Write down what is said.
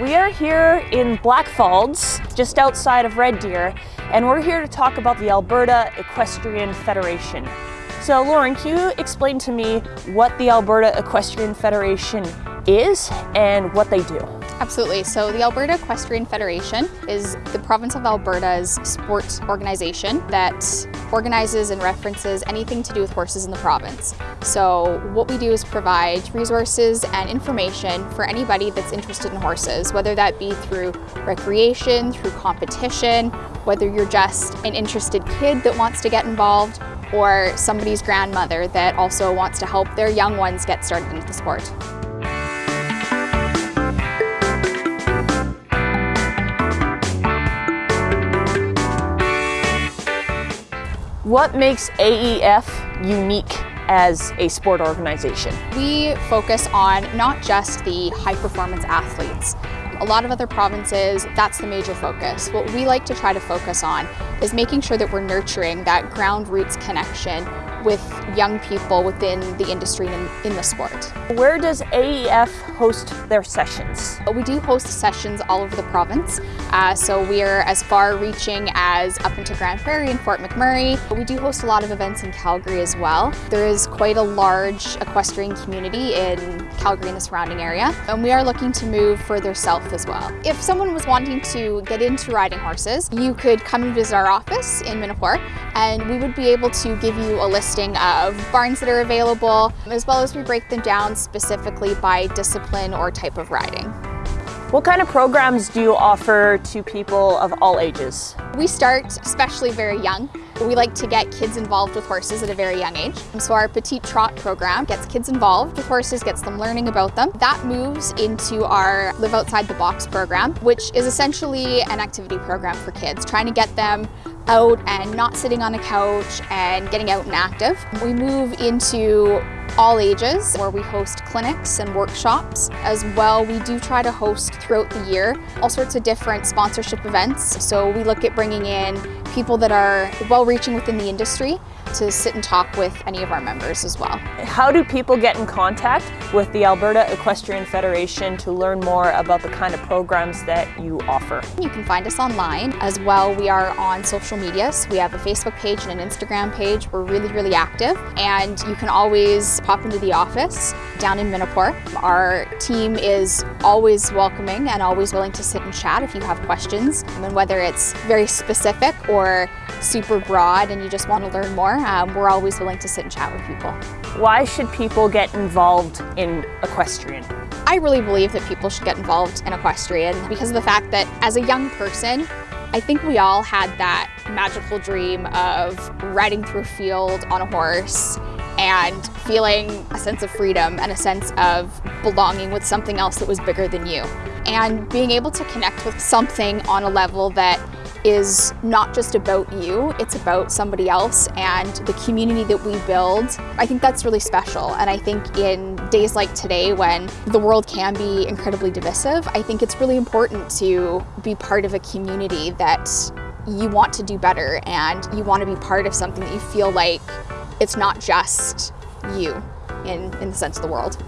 We are here in Blackfalds, just outside of Red Deer, and we're here to talk about the Alberta Equestrian Federation. So Lauren, can you explain to me what the Alberta Equestrian Federation is and what they do? Absolutely. So the Alberta Equestrian Federation is the province of Alberta's sports organization that organizes and references anything to do with horses in the province. So what we do is provide resources and information for anybody that's interested in horses, whether that be through recreation, through competition, whether you're just an interested kid that wants to get involved, or somebody's grandmother that also wants to help their young ones get started into the sport. What makes AEF unique as a sport organization? We focus on not just the high performance athletes. A lot of other provinces, that's the major focus. What we like to try to focus on is making sure that we're nurturing that ground roots connection with young people within the industry and in the sport. Where does AEF host their sessions? We do host sessions all over the province. Uh, so we are as far reaching as up into Grande Prairie and Fort McMurray. We do host a lot of events in Calgary as well. There is quite a large equestrian community in Calgary and the surrounding area. And we are looking to move further south as well. If someone was wanting to get into riding horses, you could come and visit our office in Minapore and we would be able to give you a listing of barns that are available, as well as we break them down specifically by discipline or type of riding. What kind of programs do you offer to people of all ages? We start especially very young. We like to get kids involved with horses at a very young age. So our Petite Trot program gets kids involved with horses, gets them learning about them. That moves into our Live Outside the Box program, which is essentially an activity program for kids, trying to get them out and not sitting on a couch and getting out and active. We move into all ages where we host clinics and workshops as well. We do try to host throughout the year all sorts of different sponsorship events. So we look at bringing in people that are well reaching within the industry to sit and talk with any of our members as well. How do people get in contact with the Alberta Equestrian Federation to learn more about the kind of programs that you offer? You can find us online as well. We are on social media. So we have a Facebook page and an Instagram page. We're really, really active and you can always pop into the office down in Minapore. Our team is always welcoming and always willing to sit and chat if you have questions. And whether it's very specific or super broad and you just want to learn more, um, we're always willing to sit and chat with people. Why should people get involved in equestrian? I really believe that people should get involved in equestrian because of the fact that as a young person, I think we all had that magical dream of riding through a field on a horse and feeling a sense of freedom and a sense of belonging with something else that was bigger than you. And being able to connect with something on a level that is not just about you, it's about somebody else and the community that we build. I think that's really special. And I think in days like today when the world can be incredibly divisive, I think it's really important to be part of a community that you want to do better and you want to be part of something that you feel like it's not just you in, in the sense of the world.